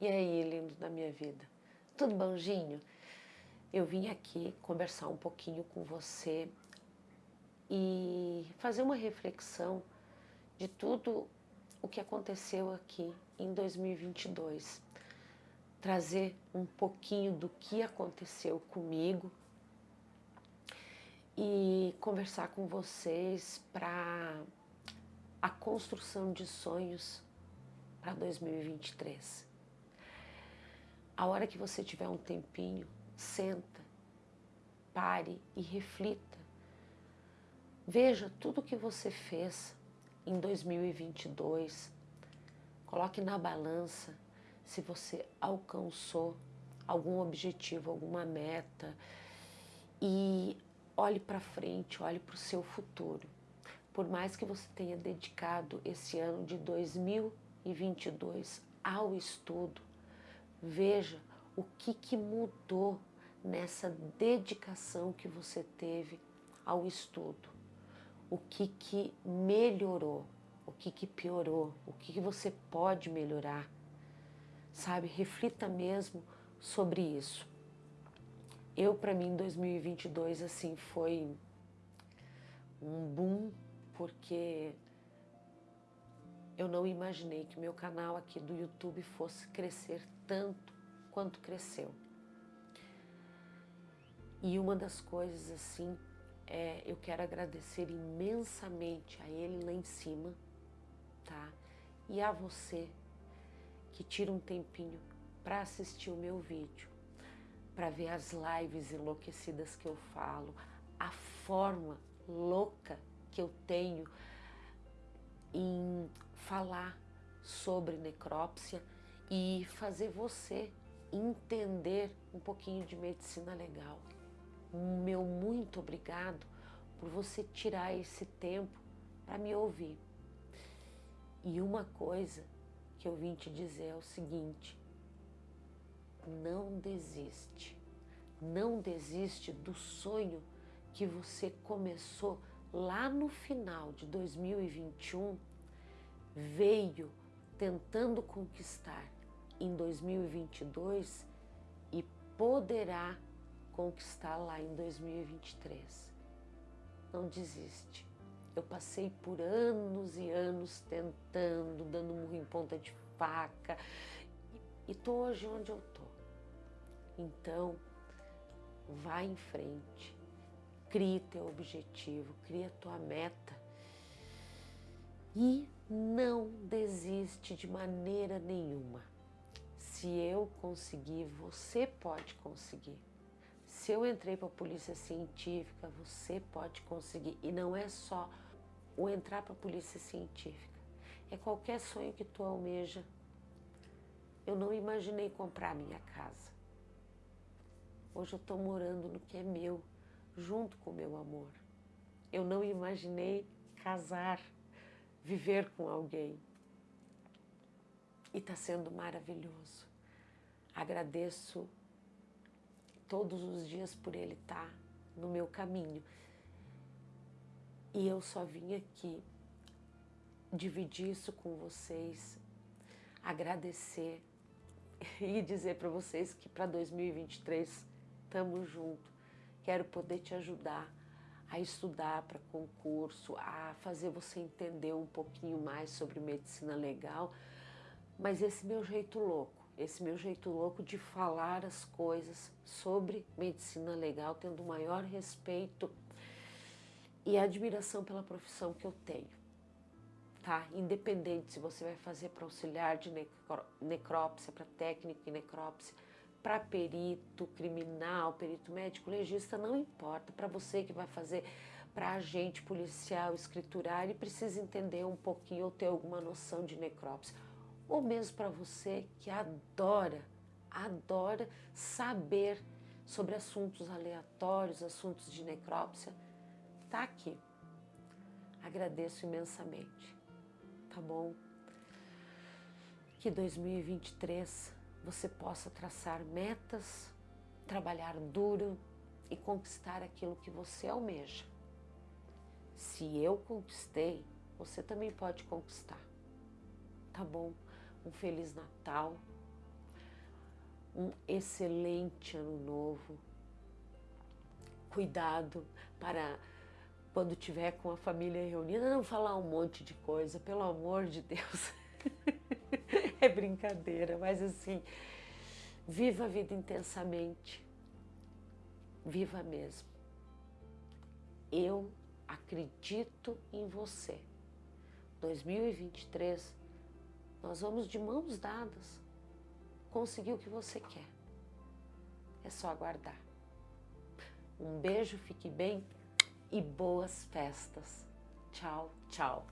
E aí, lindo da minha vida? Tudo bonzinho? Eu vim aqui conversar um pouquinho com você e fazer uma reflexão de tudo o que aconteceu aqui em 2022. Trazer um pouquinho do que aconteceu comigo e conversar com vocês para a construção de sonhos para 2023. A hora que você tiver um tempinho, senta, pare e reflita. Veja tudo que você fez em 2022. Coloque na balança se você alcançou algum objetivo, alguma meta e olhe para frente, olhe para o seu futuro. Por mais que você tenha dedicado esse ano de 2022 ao estudo, veja o que, que mudou nessa dedicação que você teve ao estudo. O que, que melhorou, o que, que piorou, o que, que você pode melhorar. Sabe, reflita mesmo sobre isso. Eu, para mim, 2022, assim, foi um boom, porque eu não imaginei que meu canal aqui do YouTube fosse crescer tanto quanto cresceu. E uma das coisas, assim, é, eu quero agradecer imensamente a ele lá em cima, tá? E a você que tira um tempinho para assistir o meu vídeo para ver as lives enlouquecidas que eu falo, a forma louca que eu tenho em falar sobre necrópsia e fazer você entender um pouquinho de medicina legal. Meu muito obrigado por você tirar esse tempo para me ouvir. E uma coisa que eu vim te dizer é o seguinte: não desiste. Não desiste do sonho que você começou lá no final de 2021, veio tentando conquistar em 2022 e poderá conquistar lá em 2023. Não desiste. Eu passei por anos e anos tentando, dando murro em ponta de faca, e tô hoje onde eu. Então, vá em frente, crie teu objetivo, cria tua meta e não desiste de maneira nenhuma. Se eu conseguir, você pode conseguir. Se eu entrei para a polícia científica, você pode conseguir. E não é só o entrar para a polícia científica. É qualquer sonho que tu almeja. Eu não imaginei comprar minha casa. Hoje eu estou morando no que é meu, junto com o meu amor. Eu não imaginei casar, viver com alguém. E está sendo maravilhoso. Agradeço todos os dias por ele estar tá no meu caminho. E eu só vim aqui dividir isso com vocês, agradecer e dizer para vocês que para 2023 estamos juntos. Quero poder te ajudar a estudar para concurso, a fazer você entender um pouquinho mais sobre medicina legal, mas esse meu jeito louco, esse meu jeito louco de falar as coisas sobre medicina legal, tendo o maior respeito e admiração pela profissão que eu tenho, tá? Independente se você vai fazer para auxiliar de necrópsia, para técnico em necrópsia, para perito criminal, perito médico, legista, não importa. Para você que vai fazer para agente policial, escriturar, ele precisa entender um pouquinho ou ter alguma noção de necrópsia. Ou mesmo para você que adora, adora saber sobre assuntos aleatórios, assuntos de necrópsia, tá aqui. Agradeço imensamente, tá bom? Que 2023 você possa traçar metas, trabalhar duro e conquistar aquilo que você almeja. Se eu conquistei, você também pode conquistar. Tá bom? Um Feliz Natal, um excelente Ano Novo. Cuidado para quando tiver com a família reunida, não falar um monte de coisa, pelo amor de Deus. é brincadeira, mas assim, viva a vida intensamente. Viva mesmo. Eu acredito em você. 2023, nós vamos de mãos dadas conseguir o que você quer. É só aguardar. Um beijo, fique bem e boas festas. Tchau, tchau.